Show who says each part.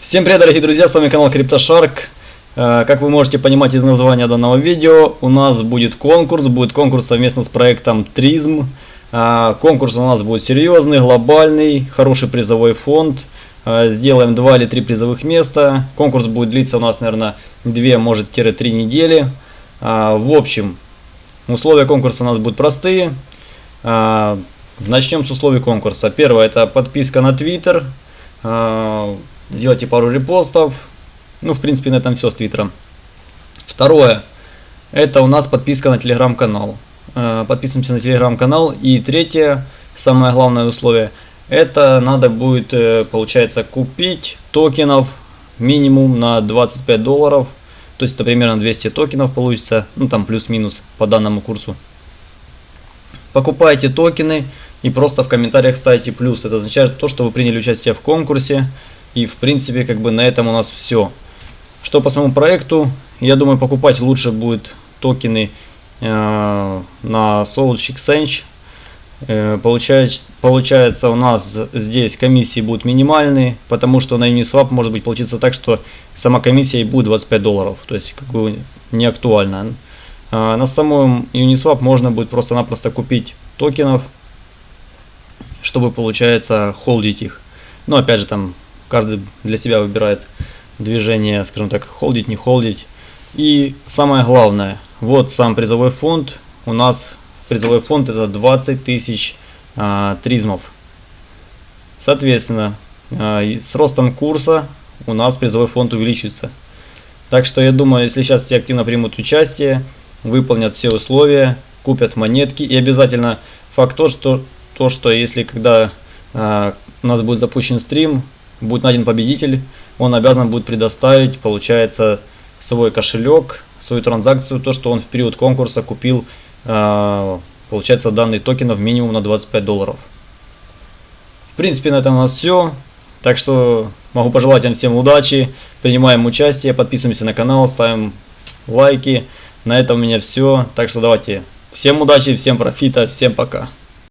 Speaker 1: Всем привет, дорогие друзья, с вами канал CryptoShark. Э, Как вы можете понимать из названия данного видео, у нас будет конкурс, будет конкурс совместно с проектом Тризм. Э, Конкурс у нас будет серьезный, глобальный, хороший призовой фонд. Э, Сделаем 2 или 3 призовых места. Конкурс будет длиться у нас, наверное, 2, может, 3 недели. В общем, условия конкурса у нас будут простые. Начнем с условий конкурса. Первое, это подписка на Twitter. Сделайте пару репостов. Ну, в принципе, на этом все с Твиттером. Второе, это у нас подписка на телеграм-канал. Э, Подписываемся на телеграм-канал. И третье, самое главное условие, это надо будет, э, получается, купить токенов минимум на 25 долларов. То есть это примерно 200 токенов получится, ну там плюс-минус по данному курсу. Покупайте токены и просто в комментариях ставите плюс. Это означает то, что вы приняли участие в конкурсе. И в принципе как бы на этом у нас все. Что по самому проекту, я думаю покупать лучше будет токены э, на Solch Exchange. Э, получается, получается у нас здесь комиссии будут минимальные, потому что на Uniswap может быть получиться так, что сама комиссия и будет 25 долларов. То есть как бы не актуально. Э, на самом Uniswap можно будет просто-напросто купить токенов, чтобы получается холдить их. Но опять же там каждый для себя выбирает движение, скажем так, холдить, не холдить. И самое главное, вот сам призовой фонд. У нас призовой фонд это 20 тысяч а, тризмов. Соответственно, а, с ростом курса у нас призовой фонд увеличится. Так что я думаю, если сейчас все активно примут участие, выполнят все условия, купят монетки и обязательно факт то, что, то, что если когда а, у нас будет запущен стрим, будет найден победитель, он обязан будет предоставить, получается, свой кошелек, свою транзакцию, то, что он в период конкурса купил, э, получается, данные токенов минимум на 25 долларов. В принципе, на этом у нас все. Так что могу пожелать вам всем удачи, принимаем участие, подписываемся на канал, ставим лайки. На этом у меня все. Так что давайте, всем удачи, всем профита, всем пока.